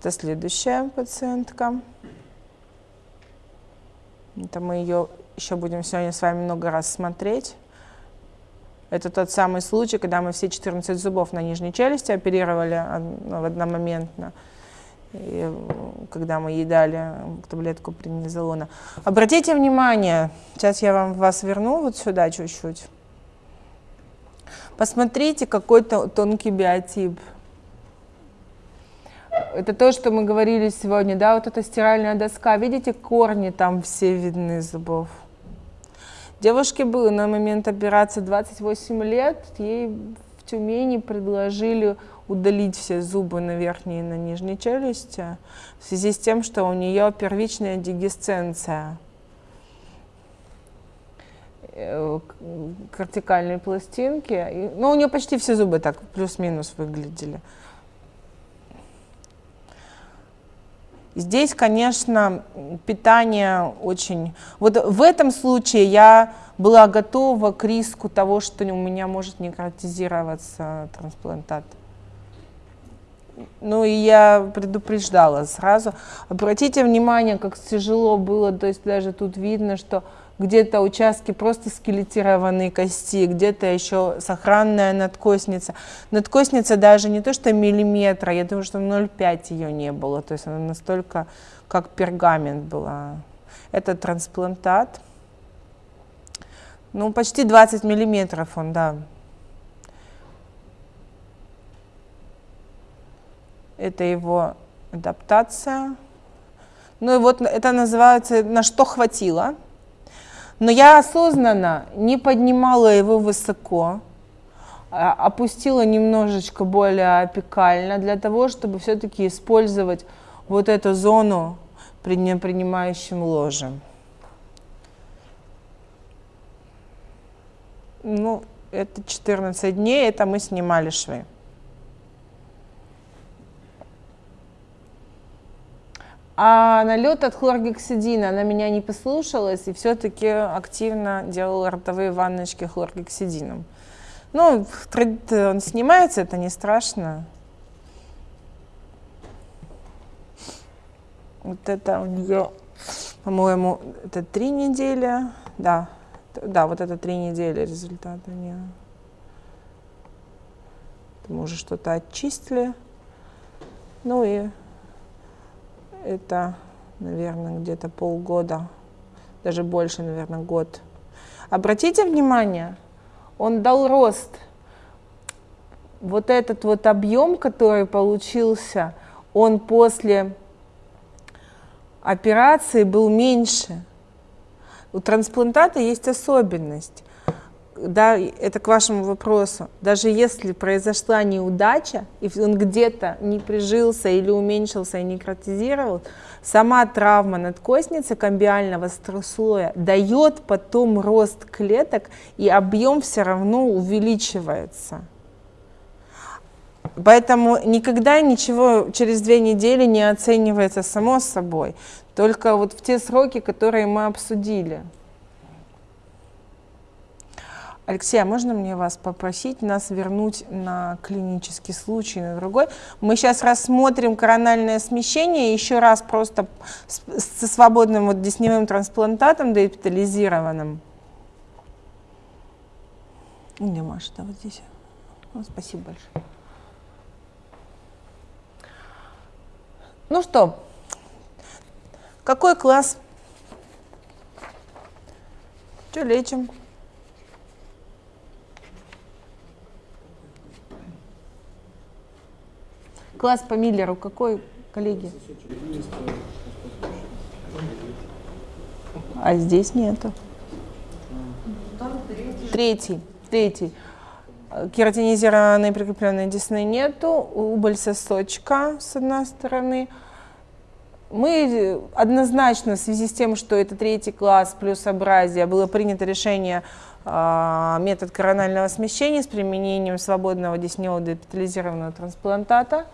Это следующая пациентка. Это мы ее еще будем сегодня с вами много раз смотреть. Это тот самый случай, когда мы все 14 зубов на нижней челюсти оперировали ну, одномоментно, и, когда мы едали таблетку преднизолона. Обратите внимание, сейчас я вам вас верну вот сюда чуть-чуть. Посмотрите, какой то тонкий биотип. Это то, что мы говорили сегодня, да, вот эта стиральная доска. Видите, корни там все видны зубов. Девушке было на момент операции 28 лет, ей в Тюмени предложили удалить все зубы на верхней и на нижней челюсти в связи с тем, что у нее первичная дегесценция э, кортикальной пластинки. Ну, у нее почти все зубы так плюс-минус выглядели. Здесь, конечно, питание очень... Вот в этом случае я была готова к риску того, что у меня может некротизироваться трансплантат. Ну и я предупреждала сразу. Обратите внимание, как тяжело было, то есть даже тут видно, что где-то участки просто скелетированные кости, где-то еще сохранная надкосница. Надкосница даже не то, что миллиметра, я думаю, что 0,5 ее не было, то есть она настолько как пергамент была. Это трансплантат. Ну, почти 20 миллиметров он, да. Это его адаптация. Ну и вот это называется «на что хватило». Но я осознанно не поднимала его высоко, а опустила немножечко более опекально для того, чтобы все-таки использовать вот эту зону при непринимающем ложем. Ну, это 14 дней, это мы снимали швы. А налет от хлоргексидина, она меня не послушалась и все-таки активно делала ротовые ванночки хлоргексидином. Ну, он снимается, это не страшно. Вот это у нее, по-моему, это три недели. Да, да, вот это три недели результат у нее. Мы уже что-то очистили. Ну и это, наверное, где-то полгода, даже больше, наверное, год. Обратите внимание, он дал рост. Вот этот вот объем, который получился, он после операции был меньше. У трансплантата есть особенность да, это к вашему вопросу, даже если произошла неудача, и он где-то не прижился или уменьшился и некротизировал, сама травма надкостницы камбиального слоя дает потом рост клеток, и объем все равно увеличивается. Поэтому никогда ничего через две недели не оценивается само собой, только вот в те сроки, которые мы обсудили. Алексей, а можно мне вас попросить нас вернуть на клинический случай, на другой? Мы сейчас рассмотрим корональное смещение, еще раз просто со свободным вот десневым трансплантатом деэпитализированным. Где Маша, да, вот здесь. Ну, спасибо большое. Ну что, какой класс? Что лечим? Класс по Миллеру какой, коллеги? А здесь нету. Третий. Третий. Кератинизированной прикрепленной десны нету. Убыль сосочка с одной стороны. Мы однозначно в связи с тем, что это третий класс плюс абразия, было принято решение э, метод коронального смещения с применением свободного десневого депитализированного трансплантата.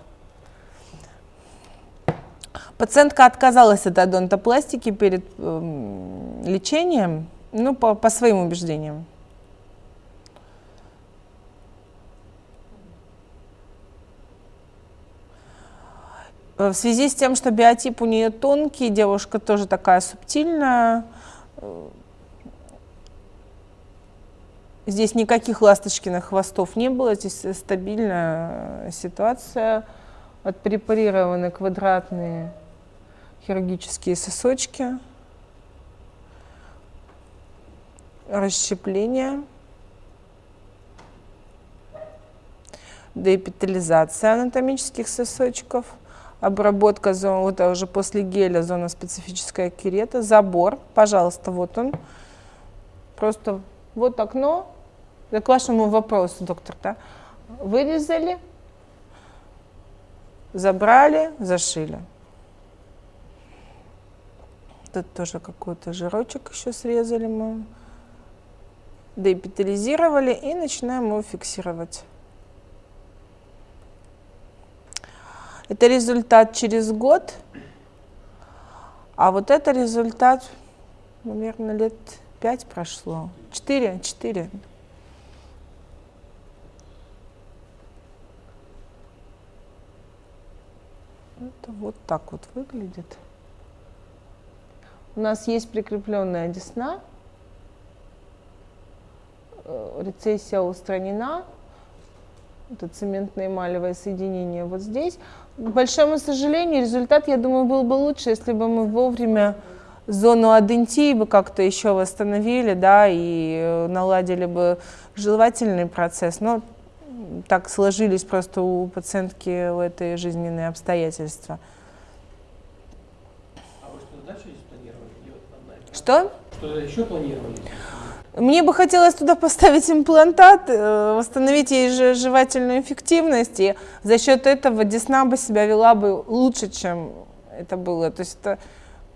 Пациентка отказалась от одонтопластики перед э, лечением, ну, по, по своим убеждениям. В связи с тем, что биотип у нее тонкий, девушка тоже такая субтильная, Здесь никаких ласточкиных хвостов не было, здесь стабильная ситуация. Отпрепарированы квадратные хирургические сосочки. Расщепление. Деэпитализация анатомических сосочков. Обработка зон, вот уже после геля зона специфическая керета. Забор, пожалуйста, вот он. Просто вот окно, к вашему вопросу, доктор, да? Вырезали, забрали, зашили. Тут тоже какой-то жирочек еще срезали мы. Деэпитализировали и начинаем его фиксировать. Это результат через год, а вот это результат, наверное, лет пять прошло. Четыре, четыре. Это вот так вот выглядит. У нас есть прикрепленная десна. Э, рецессия устранена. Это цементное эмалевое соединение вот здесь. К большому сожалению, результат, я думаю, был бы лучше, если бы мы вовремя зону адентии бы как-то еще восстановили, да, и э, наладили бы жевательный процесс. Но так сложились просто у пациентки в этой жизненные обстоятельства. А вы что, дальше планировали? Что? Что еще планировали? Мне бы хотелось туда поставить имплантат, э, восстановить ей же жевательную эффективность, и за счет этого десна бы себя вела бы лучше, чем это было. То есть это,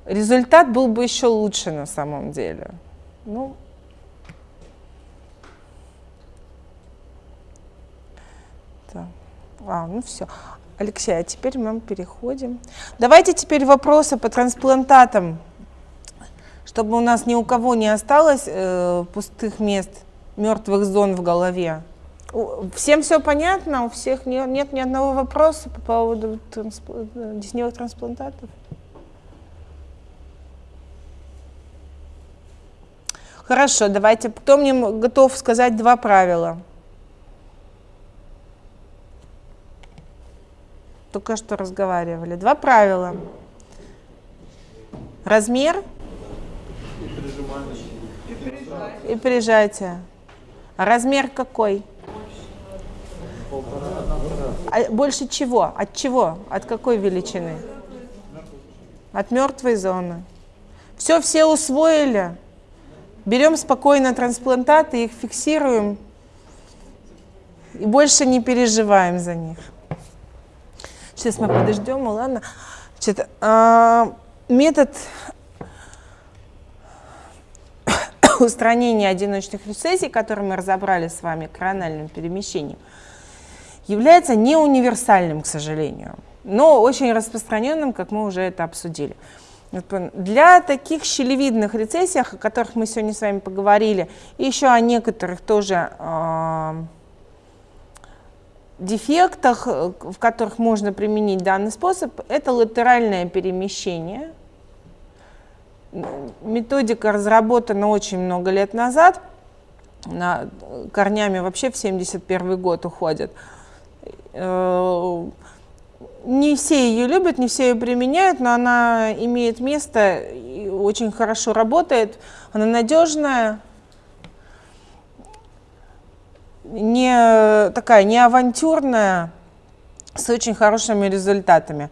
результат был бы еще лучше на самом деле. Ну, А, ну все. Алексей, а теперь мы переходим. Давайте теперь вопросы по трансплантатам, чтобы у нас ни у кого не осталось э, пустых мест, мертвых зон в голове. Всем все понятно? У всех нет, нет ни одного вопроса по поводу трансп... десневых трансплантатов? Хорошо, давайте. Кто мне готов сказать два правила? только что разговаривали. Два правила. Размер и прижатие. А размер какой? А больше чего? От чего? От какой величины? От мертвой зоны. Все, все усвоили. Берем спокойно трансплантаты, их фиксируем и больше не переживаем за них. Сейчас мы подождем, ладно. Значит, метод устранения одиночных рецессий, который мы разобрали с вами корональным перемещением, является не универсальным, к сожалению, но очень распространенным, как мы уже это обсудили. Для таких щелевидных рецессий, о которых мы сегодня с вами поговорили, и еще о некоторых тоже э, дефектах, в которых можно применить данный способ, это латеральное перемещение. Методика разработана очень много лет назад, на, корнями вообще в 71 год уходит. Э, не все ее любят, не все ее применяют, но она имеет место и очень хорошо работает. Она надежная, не такая, не авантюрная, с очень хорошими результатами.